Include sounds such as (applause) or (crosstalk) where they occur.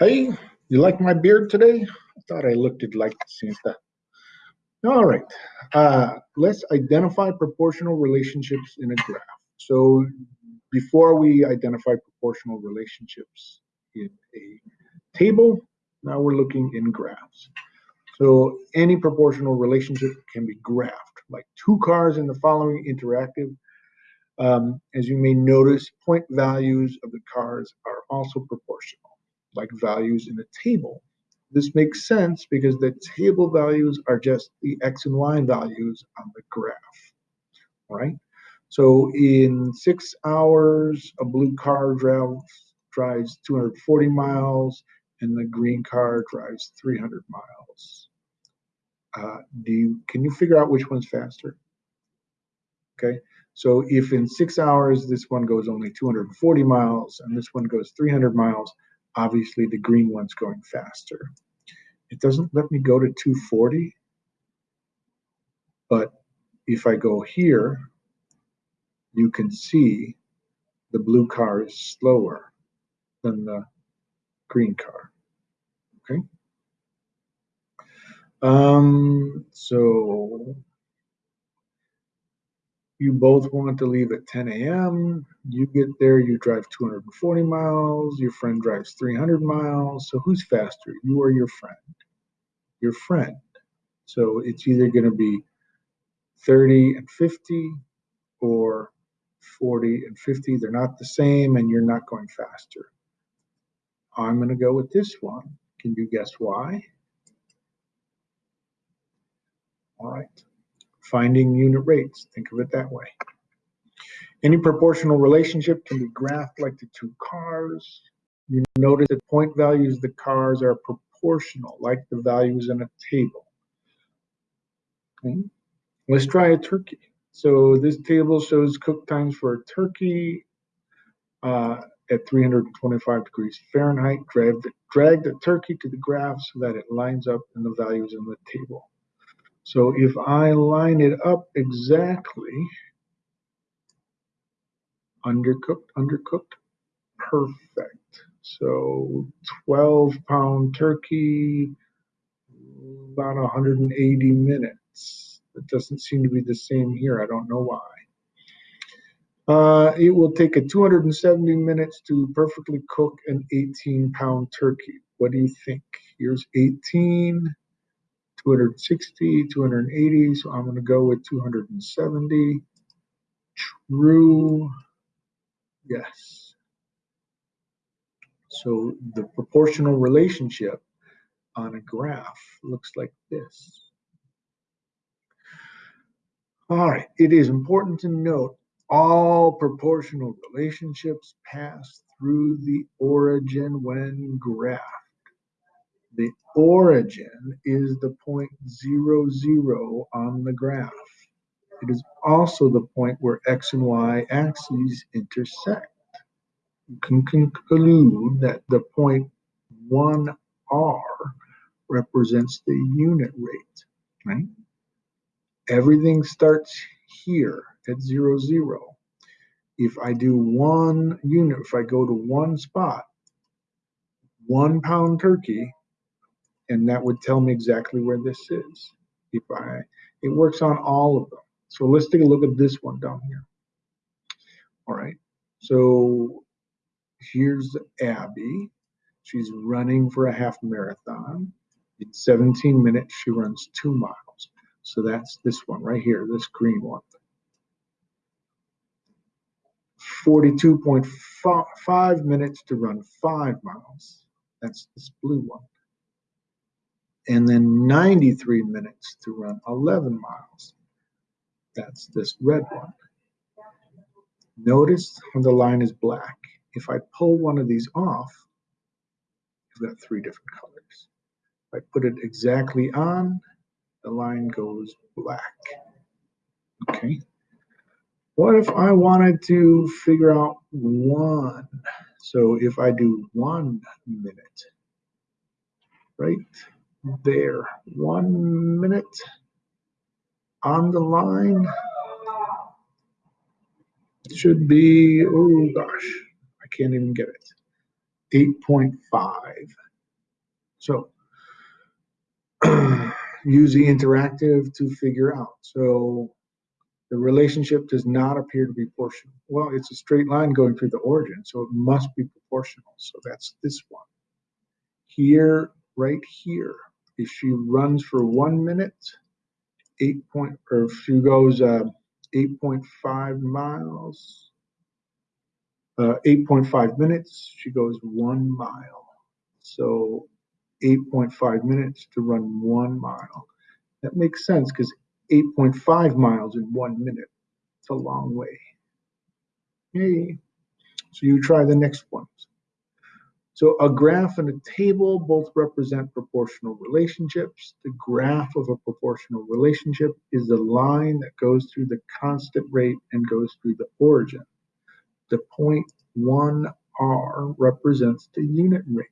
Hey, you like my beard today? I thought I looked it like Santa. All right, uh, let's identify proportional relationships in a graph. So before we identify proportional relationships in a table, now we're looking in graphs. So any proportional relationship can be graphed, like two cars in the following interactive. Um, as you may notice, point values of the cars are also proportional like values in a table. This makes sense because the table values are just the x and y values on the graph, right? So in six hours, a blue car drives, drives 240 miles and the green car drives 300 miles. Uh, do you, can you figure out which one's faster? Okay, so if in six hours this one goes only 240 miles and this one goes 300 miles, obviously the green one's going faster. It doesn't let me go to 240, but if I go here, you can see the blue car is slower than the green car, okay? Um, so you both want to leave at 10 a.m. You get there, you drive 240 miles, your friend drives 300 miles. So who's faster, you or your friend? Your friend. So it's either going to be 30 and 50 or 40 and 50. They're not the same, and you're not going faster. I'm going to go with this one. Can you guess why? All right finding unit rates. Think of it that way. Any proportional relationship can be graphed like the two cars. You notice that point values of the cars are proportional, like the values in a table. Okay. Let's try a turkey. So this table shows cook times for a turkey uh, at 325 degrees Fahrenheit. Drag the, drag the turkey to the graph so that it lines up in the values in the table. So if I line it up exactly, undercooked, undercooked, perfect. So 12 pound turkey, about 180 minutes. It doesn't seem to be the same here. I don't know why. Uh, it will take a 270 minutes to perfectly cook an 18 pound turkey. What do you think? Here's 18. 260, 280, so I'm going to go with 270. True, yes. So the proportional relationship on a graph looks like this. All right, it is important to note all proportional relationships pass through the origin when graphed. The origin is the point zero zero on the graph. It is also the point where x and y axes intersect. You can conclude that the point 1r represents the unit rate, right? Everything starts here at zero zero. If I do one unit, if I go to one spot, one pound turkey and that would tell me exactly where this is. If I, it works on all of them. So let's take a look at this one down here. All right, so here's Abby. She's running for a half marathon. In 17 minutes, she runs two miles. So that's this one right here, this green one. 42.5 minutes to run five miles. That's this blue one and then 93 minutes to run 11 miles. That's this red one. Notice when the line is black. If I pull one of these off, you've got three different colors. If I put it exactly on, the line goes black. Okay. What if I wanted to figure out one? So if I do one minute, right? There. One minute on the line. Should be, oh gosh, I can't even get it. 8.5. So (clears throat) use the interactive to figure out. So the relationship does not appear to be proportional. Well, it's a straight line going through the origin, so it must be proportional. So that's this one. Here, right here, if she runs for one minute, eight point, or if she goes uh, 8.5 miles, uh, 8.5 minutes, she goes one mile. So 8.5 minutes to run one mile. That makes sense because 8.5 miles in one minute. It's a long way. Yay. So you try the next. So a graph and a table both represent proportional relationships. The graph of a proportional relationship is the line that goes through the constant rate and goes through the origin. The point 1r represents the unit rate.